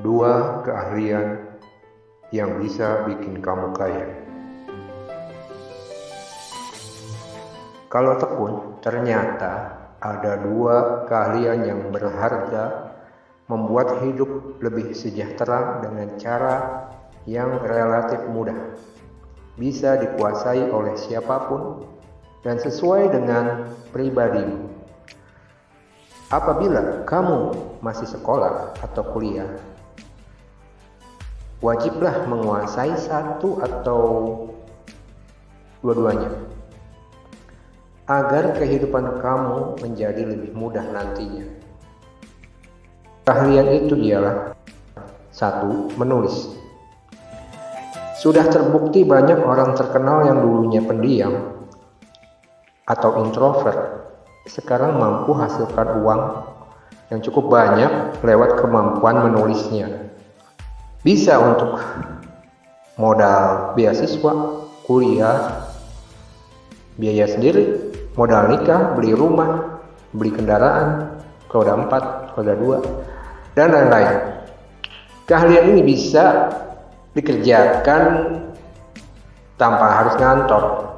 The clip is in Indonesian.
Dua keahlian yang bisa bikin kamu kaya. Kalau tekun, ternyata ada dua keahlian yang berharga membuat hidup lebih sejahtera dengan cara yang relatif mudah. Bisa dikuasai oleh siapa pun dan sesuai dengan pribadimu. Apabila kamu masih sekolah atau kuliah, wajiblah menguasai satu atau dua-duanya agar kehidupan kamu menjadi lebih mudah nantinya. Keahlian itu ialah satu, menulis. Sudah terbukti banyak orang terkenal yang dulunya pendiam atau introvert sekarang mampu hasilkan uang yang cukup banyak lewat kemampuan menulisnya bisa untuk modal beasiswa, kuliah, biaya sendiri, modal nikah, beli rumah, beli kendaraan, roda 4, roda 2, dan lain-lain. Keahlian ini bisa dikerjakan tanpa harus ngantor.